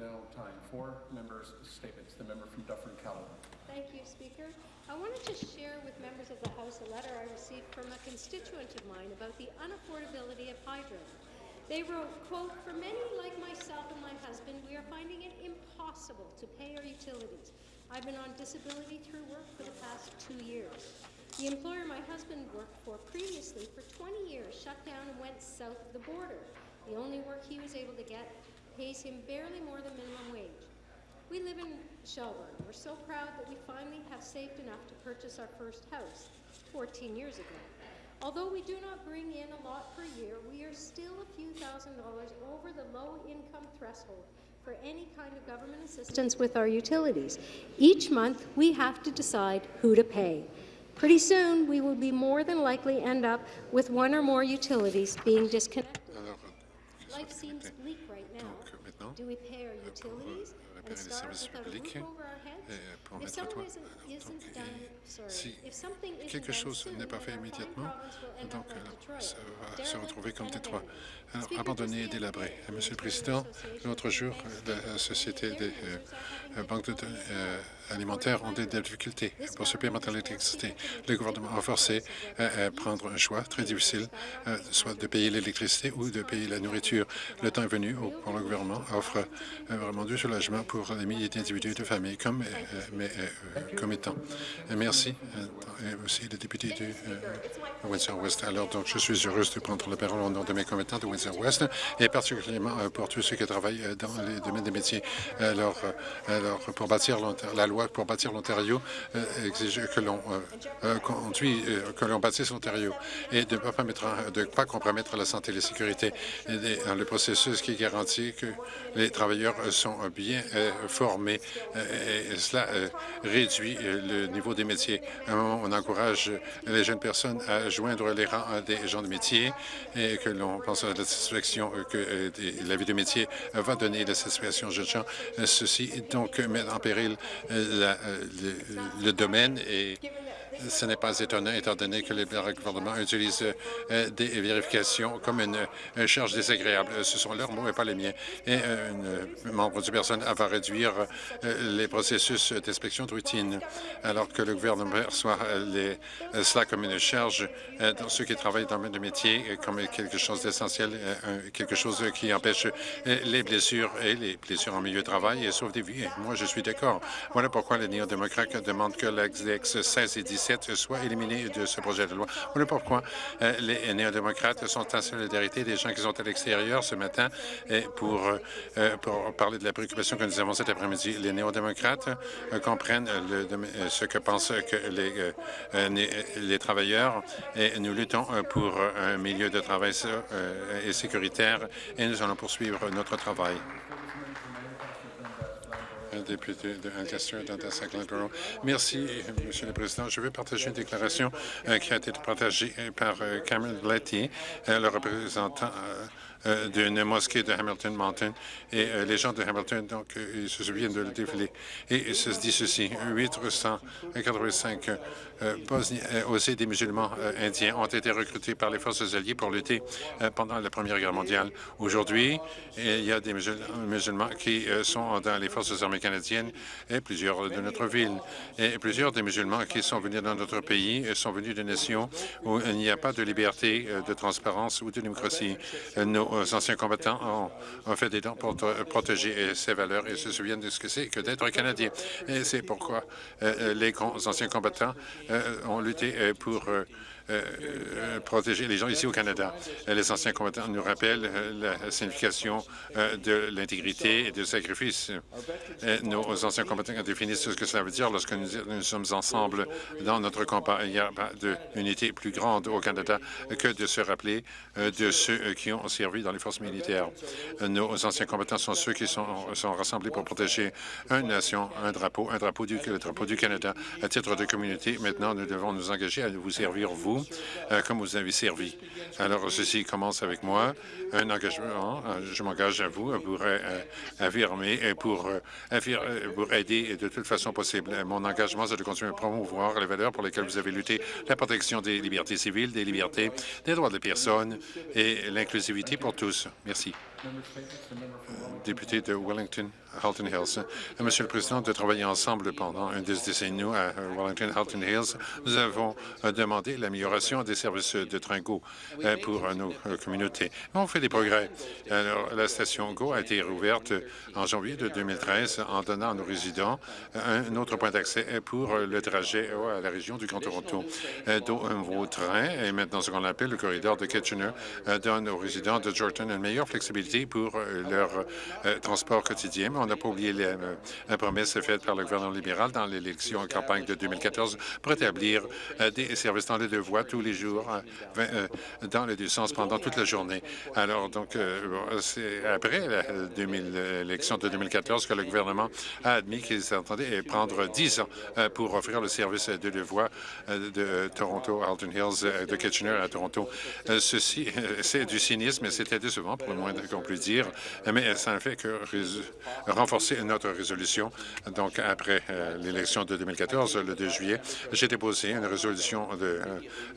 now time for members' statements. The member from Dufferin-Caledon. Thank you, Speaker. I wanted to share with members of the House a letter I received from a constituent of mine about the unaffordability of hydro. They wrote, quote, For many like myself and my husband, we are finding it impossible to pay our utilities. I've been on disability through work for the past two years. The employer my husband worked for previously for 20 years shut down and went south of the border. The only work he was able to get pays him barely more than minimum wage. We live in Shelburne. We're so proud that we finally have saved enough to purchase our first house 14 years ago. Although we do not bring in a lot per year, we are still a few thousand dollars over the low-income threshold for any kind of government assistance with our utilities. Each month, we have to decide who to pay. Pretty soon, we will be more than likely end up with one or more utilities being disconnected. Euh, Life seems bleak right now. donc euh, maintenant, Do we pay our utilities réparer and les services publics roof over our heads? et euh, pour If mettre toi. si if something isn't quelque chose n'est pas fait immédiatement, donc euh, ça va se retrouver comme Détroit. Alors, abandonné et délabré. Euh, Monsieur le Président, l'autre jour, la euh, Société des euh, banques de- euh, affording alimentaires ont des difficultés pour forced l'électricité. Le gouvernement a forcé à, à prendre un choix très difficile, euh, soit de payer l'électricité ou de payer la nourriture. Le temps est venu pour le gouvernement offre euh, vraiment du soulagement pour les milliers d'individus et de familles comme, euh, mais, euh, comme étant. Merci. euh, et aussi le député du euh, Windsor-West. Alors, donc, je suis heureuse de prendre la parole au nom de mes commettants de Windsor-West et particulièrement euh, pour tous ceux qui travaillent euh, dans les domaines des métiers. Alors, euh, alors pour bâtir la loi pour bâtir l'Ontario euh, exige que l'on euh, euh, conduit, euh, que l'on bâtisse l'Ontario et de ne pas, permettre- de pas compromettre la santé et la sécurité et le processus qui garantit que les travailleurs sont bien formés et cela réduit le niveau des métiers. À un moment, on encourage les jeunes personnes à joindre les rangs des gens de métier et que l'on pense à la satisfaction que la vie de métier va donner la satisfaction aux jeunes gens. Ceci donc met en péril euh, le, domaine et ce n'est pas étonnant étant donné que les gouvernements utilisent euh, des vérifications comme une, euh, charge désagréable. Ce sont leurs mots et pas les miens. Et euh, un membre du personnel va réduire les processus d'inspection de routine, alors que le gouvernement perçoit cela comme une charge dans ceux qui travaillent dans le métier, comme quelque chose d'essentiel, quelque chose qui empêche les blessures et les blessures en milieu de travail et sauve des vies. Moi, je suis d'accord. Voilà pourquoi les néo-démocrates demandent que l'ex 16 et 17 soient éliminés de ce projet de loi. Voilà pourquoi euh, les néo-démocrates sont en solidarité des gens qui sont à l'extérieur ce matin euh, pour parler de la préoccupation que nous avons cet après-midi. Les néo-démocrates euh, comprennent le ce que pensent les, les travailleurs et nous luttons pour un milieu de travail et sécuritaire et nous allons poursuivre notre travail. Député de. Merci, Monsieur le Président. Je vais partager une déclaration euh, qui a été partagée euh, par euh, Cameron euh, le représentant d'une mosquée de Hamilton Mountain. Et euh, les gens de Hamilton, donc, euh, ils se souviennent de le défilé. Et se dit ceci, 885 euh, Bosniens, euh, aussi des musulmans euh, indiens ont été recrutés par les forces alliées pour lutter euh, pendant la Première Guerre mondiale. Aujourd'hui, il y a des musul- musulmans qui euh, sont dans les forces armées canadiennes et plusieurs de notre ville. Et plusieurs des musulmans qui sont venus dans notre pays euh, sont venus de nations où il n'y a pas de liberté, euh, de transparence ou de démocratie. Euh, Nos anciens combattants ont, fait des dons pour protéger euh, ces valeurs et se souviennent de ce que c'est que d'être Canadien. Et c'est pourquoi euh, euh, les anciens combattants ont lutté pour protéger les gens ici au Canada. Euh, Les anciens combattants nous rappellent euh, la signification euh, de l'intégrité et du sacrifice. Euh, Nos anciens combattants définissent ce que cela veut dire lorsque nous, sommes ensemble dans notre combat. Il n'y a pas d'unité plus grande au Canada que de se rappeler euh, de ceux euh, qui ont servi dans les forces militaires. Euh, Nos anciens combattants sont ceux qui sont, sont rassemblés pour protéger une nation, un drapeau, un drapeau du, le drapeau du Canada. À titre de communauté, maintenant, nous devons nous engager à vous servir, vous, euh, comme vous avez servi. Alors, ceci commence avec moi, un engagement. euh, Je m'engage à vous pour euh, affirmer et pour, euh, affir- euh, pour aider de toute façon possible. Mon engagement, c'est de continuer à promouvoir les valeurs pour lesquelles vous avez lutté, la protection des libertés civiles, des libertés, des droits des personnes et l'inclusivité pour tous. Merci. Député de Wellington, Halton Hills. Euh, Monsieur le Président, de travailler ensemble pendant une décennie à euh, Wellington, Halton Hills, nous avons euh, demandé l'amélioration des services de train GO pour nos communautés. On fait des progrès. Alors, la station GO a été rouverte en janvier de 2013 en donnant à nos résidents un autre point d'accès pour le trajet à la région du Grand Toronto. Un nouveau train, et maintenant ce qu'on appelle le corridor de Kitchener, donne aux résidents de Jordan une meilleure flexibilité pour euh, leur euh, transport quotidien. Mais on n'a pas oublié les, euh, la promesse faite par le gouvernement libéral dans l'élection en campagne de 2014 pour établir des services dans les deux voies tous les jours, dans les deux sens pendant toute la journée. Alors, donc, c'est après la 2000 l'élection de 2014 que le gouvernement a admis qu'il s'entendait prendre 10 ans pour offrir le service de deux voies de Toronto, Alton Hills, de Kitchener à Toronto. Ceci, c'est du cynisme et c'était décevant pour le moins qu'on puisse dire, mais ça ne fait que renforcer notre résolution. Donc, après euh, l'élection de 2014, le 2 juillet, j'ai déposé une résolution de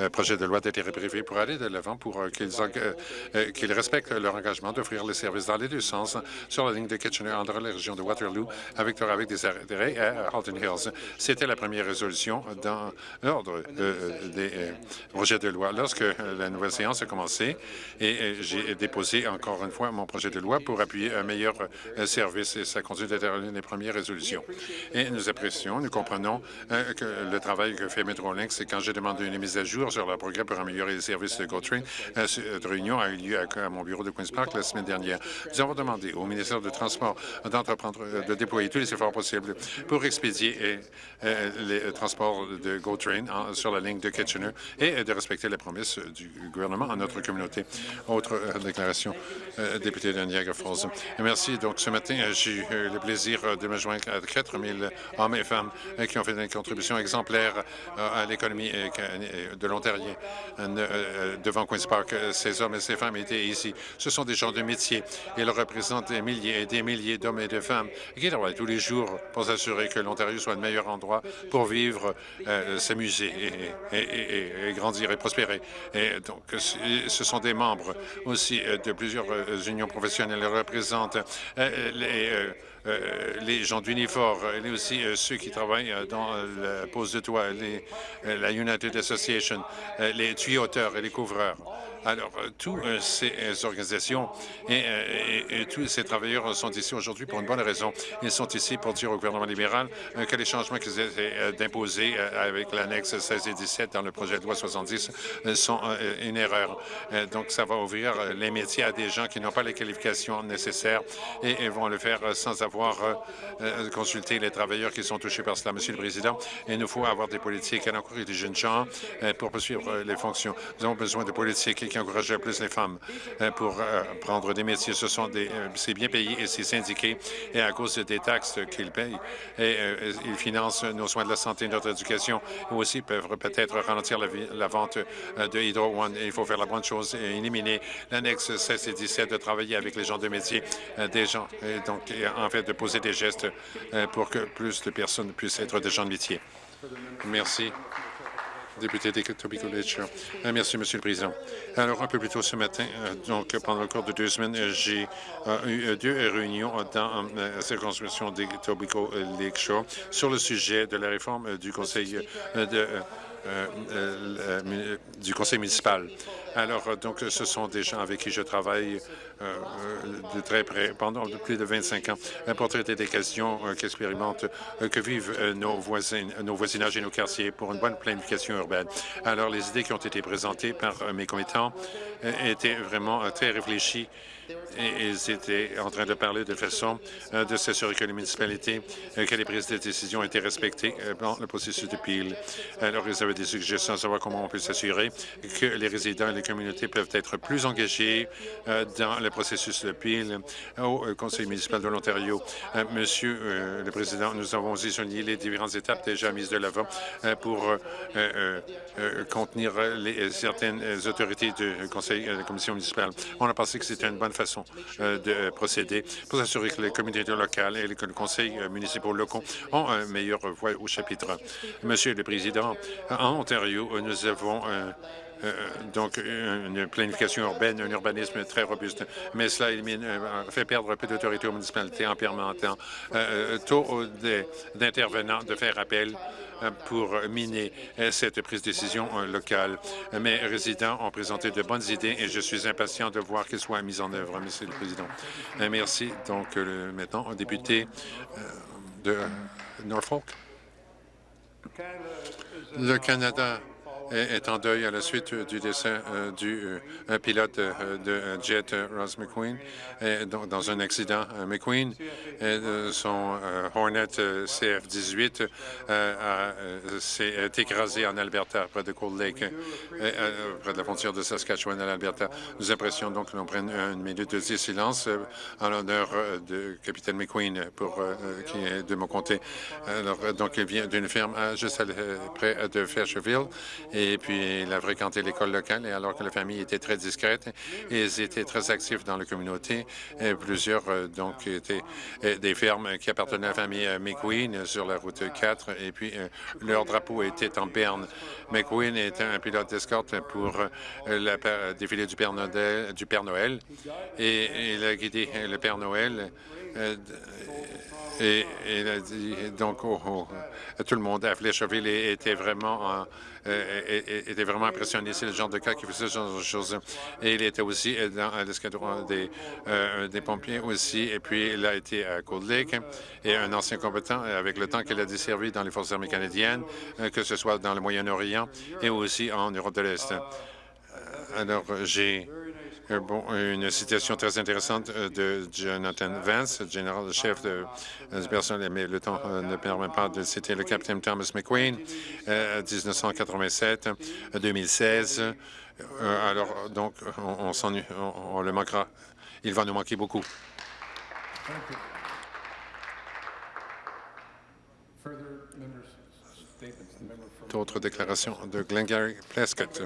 euh, projet de loi d'intérêt privé pour aller de l'avant pour euh, qu'ils respectent leur engagement d'offrir les services dans les deux sens sur la ligne de Kitchener entre la région de Waterloo avec, avec des arrêts à Halton Hills. C'était la première résolution dans l'ordre des projets de loi. Lorsque la nouvelle séance a commencé, et j'ai déposé encore une fois mon projet de loi pour appuyer un meilleur euh, service, et ça continue d'être l'une des premières résolutions. Et nous apprécions, nous comprenons euh, que le travail que fait Metrolinx, c'est quand j'ai demandé une mise à jour sur leur programme pour améliorer les services de GoTrain, euh, cette réunion a eu lieu à, mon bureau de Queen's Park la semaine dernière. Nous avons demandé au ministère du Transport d'entreprendre, de déployer tous les efforts possibles pour expédier les transports de GoTrain sur la ligne de Kitchener et de respecter les promesses du gouvernement à notre communauté. Autre déclaration, député de Niagara Falls. Merci. Donc, ce matin, euh, j'ai eu euh, le plaisir euh, de me joindre à 4 000 hommes et femmes qui ont fait une contribution exemplaire à l'économie de l'Ontario euh, devant Queen's Park. Ces hommes et ces femmes étaient ici. Ce sont des gens de métier. Ils représentent des milliers et des milliers d'hommes et de femmes qui travaillent tous les jours pour s'assurer que l'Ontario soit le meilleur endroit pour vivre, s'amuser et, et- et- et grandir et prospérer. Et donc, ce sont des membres aussi de plusieurs unions professionnelles. Représentent euh, les... euh, euh, les gens d'Unifor, et aussi euh, ceux qui travaillent euh, dans euh, la pose de toit, les, euh, la United Association, euh, les tuyauteurs et les couvreurs. Alors, euh, toutes euh, ces euh, organisations et, euh, tous ces travailleurs sont ici aujourd'hui pour une bonne raison. Ils sont ici pour dire au gouvernement libéral euh, que les changements qu'ils essaient euh, d'imposer euh, avec l'annexe 16 et 17 dans le projet de loi 70 euh, sont euh, une erreur. Euh, Donc, ça va ouvrir euh, les métiers à des gens qui n'ont pas les qualifications nécessaires et, vont le faire euh, sans avoir euh, euh, consulté les travailleurs qui sont touchés par cela. Monsieur le Président, il nous faut avoir des politiques qui encouragent les jeunes gens euh, pour poursuivre les fonctions. Nous avons besoin de politiques qui encouragent plus les femmes pour prendre des métiers. Ce sont des, c'est bien payé et c'est syndiqué et à cause des taxes qu'ils payent, ils financent nos soins de la santé, notre éducation, et aussi peuvent peut-être ralentir la, vente de Hydro One. Il faut faire la bonne chose et éliminer l'annexe 16 et 17 de travailler avec les gens de métier, des gens, donc en fait de poser des gestes euh, pour que plus de personnes puissent être des gens de métier. Merci. Député Tobico-Ledge. Euh, Merci, Monsieur le Président. Alors, un peu plus tôt ce matin, euh, donc pendant le cours de deux semaines, j'ai eu deux réunions dans la circonscription de Tobico-Lake Shore sur le sujet de la réforme du Conseil de euh, euh, euh, du conseil municipal. Alors, donc, ce sont des gens avec qui je travaille de très près pendant plus de 25 ans pour traiter des questions euh, qu'expérimentent, que vivent nos voisins, nos voisinages et nos quartiers pour une bonne planification urbaine. Alors, les idées qui ont été présentées par mes commettants étaient vraiment très réfléchies ils étaient en train de parler de façon euh, de s'assurer que les municipalités, euh, que les prises de décision étaient respectées euh, dans le processus de pile. Alors, ils avaient des suggestions à savoir comment on peut s'assurer que les résidents et les communautés peuvent être plus engagés dans le processus de pile au Conseil municipal de l'Ontario. Monsieur le Président, nous avons aussi souligné les différentes étapes déjà mises de l'avant pour contenir certaines autorités du Conseil de la Commission municipale. On a pensé que c'était une bonne façon euh, de procéder pour s'assurer que les communautés locales et les conseils euh, municipaux locaux ont un meilleur voix au chapitre. Monsieur le Président, en Ontario, nous avons euh, euh, donc une planification urbaine, un urbanisme très robuste. Mais cela euh, fait perdre un peu d'autorité aux municipalités en permettant euh, tôt d'intervenants de faire appel pour miner cette prise de décision locale. Mes résidents ont présenté de bonnes idées et je suis impatient de voir qu'elles soient mises en œuvre, Monsieur le Président. Merci. Donc, maintenant, au député de Norfolk. Le Canada est en deuil à la suite du décès euh, du euh, pilote euh, de jet Ross McQueen dans un accident. McQueen, son Hornet CF-18 s'est écrasé en Alberta, près de Cold Lake, près de la frontière de Saskatchewan à l'Alberta. Nous apprécions donc que l'on prenne une minute de silence en l'honneur de capitaine McQueen, pour, qui est de mon comté. Alors, donc, il vient d'une ferme juste près de Faircheville puis il a fréquenté l'école locale, et alors que la famille était très discrète, ils étaient très actifs dans la communauté. Et plusieurs, euh, donc, étaient euh, des fermes qui appartenaient à la famille euh, McQueen sur la route 4, et puis leur drapeau était en berne. McQueen était un pilote d'escorte pour le défilé du Père, Noël, du Père Noël, et il a guidé le Père Noël et il a dit donc oh, oh, tout le monde à Flécheville était vraiment euh, était vraiment impressionné. C'est le genre de cas qui faisait ce genre de choses. Et il était aussi dans l'escadron des, euh, des pompiers aussi. Et puis, il a été à Cold Lake et un ancien compétent avec le temps qu'il a desservi dans les Forces armées canadiennes, euh, que ce soit dans le Moyen-Orient et aussi en Europe de l'Est. Alors, j'ai bon, une citation très intéressante euh, de Jonathan Vance, général-chef de, de personnel, mais le temps euh, ne permet pas de citer le capitaine Thomas McQueen, 1987-2016. Euh, alors, donc, on, on le manquera. Il va nous manquer beaucoup. D'autres déclarations de Glengarry Prescott.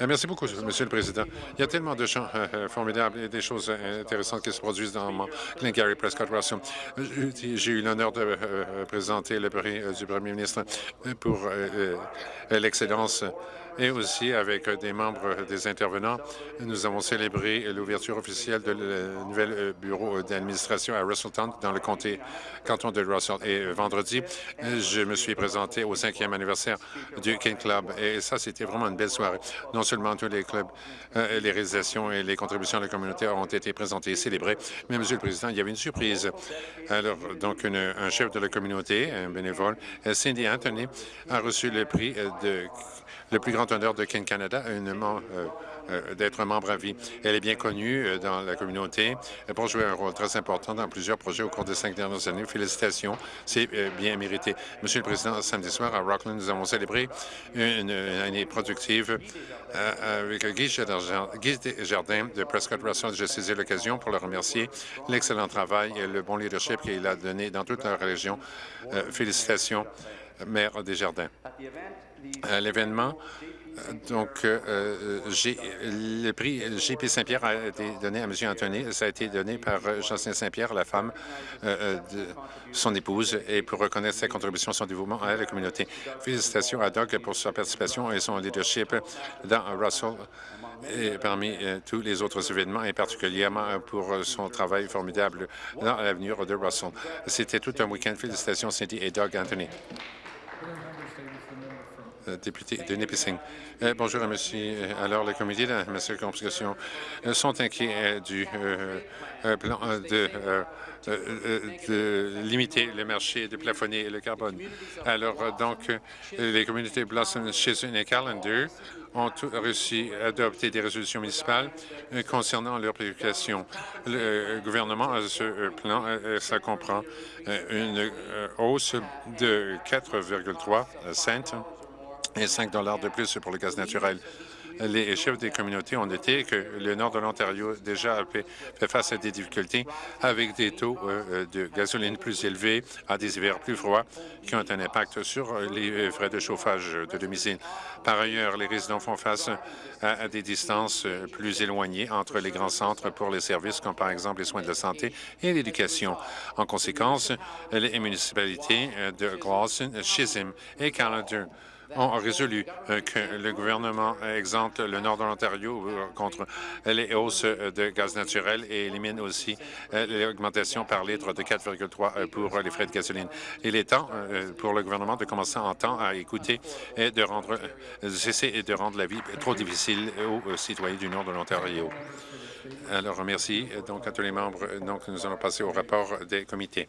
Euh, merci beaucoup, Monsieur le Président. Il y a tellement de gens euh, euh, formidables et des choses intéressantes qui se produisent dans mon Glengarry Prescott Russell. J'ai eu l'honneur de présenter le prix du Premier ministre pour l'excellence et aussi avec des membres des intervenants. Nous avons célébré l'ouverture officielle de le nouvel bureau d'administration à Russelltown dans le comté canton de Russell. Et vendredi, je me suis présenté au cinquième anniversaire du King Club. Et ça, c'était vraiment une belle soirée. Non seulement tous les clubs, euh, les réalisations et les contributions de la communauté ont été présentées et célébrées, mais, Monsieur le Président, il y avait une surprise. Alors, donc, un chef de la communauté, un bénévole, Cindy Anthony, a reçu le prix de le plus grand honneur de Ken Canada, euh, euh, d'être membre à vie. Elle est bien connue euh, dans la communauté pour jouer un rôle très important dans plusieurs projets au cours des cinq dernières années. Félicitations, c'est bien mérité. Monsieur le Président, samedi soir à Rockland, nous avons célébré une, année productive avec Guy Jardin de Prescott Russell. Je saisis l'occasion pour le remercier l'excellent travail et le bon leadership qu'il a donné dans toute la région. félicitations, maire Desjardins l'événement. Donc, euh, euh, le prix J.P. Saint-Pierre a été donné à M. Anthony. Ça a été donné par euh, Jocelyn Saint-Pierre, la femme de son épouse, et pour reconnaître sa contribution, son dévouement à la communauté. Félicitations à Doug pour sa participation et son leadership dans Russell et parmi tous les autres événements, et particulièrement pour son travail formidable dans l'avenir de Russell. C'était tout un week-end. Félicitations, Cindy et Doug Anthony. Euh, député de Nipissing. Euh, bonjour, monsieur. Alors, les comités de ma circonscription euh, sont inquiets du plan de, de, limiter le marché, de plafonner le carbone. Alors, donc, les communautés Blossom, Chisholm et Callender ont réussi à adopter des résolutions municipales concernant leurs préoccupations. Le gouvernement a ce plan, ça comprend une hausse de 4,3 cents et 5 de plus pour le gaz naturel. Les chefs des communautés ont noté que le nord de l'Ontario déjà fait face à des difficultés avec des taux euh, de gasoline plus élevés, à des hivers plus froids qui ont un impact sur les frais de chauffage de domicile. Par ailleurs, les résidents font face à des distances plus éloignées entre les grands centres pour les services comme par exemple les soins de la santé et l'éducation. En conséquence, les municipalités de Glosson, Chisholm et Callander ont résolu euh, que le gouvernement exempte le nord de l'Ontario euh, contre les hausses de gaz naturel et élimine aussi euh, l'augmentation par litre de 4,3 pour les frais de gasoline. Il est temps pour le gouvernement de commencer en temps à écouter et de rendre cesser et de rendre la vie trop difficile aux citoyens du nord de l'Ontario. Alors, merci donc à tous les membres. Donc, nous allons passer au rapport des comités.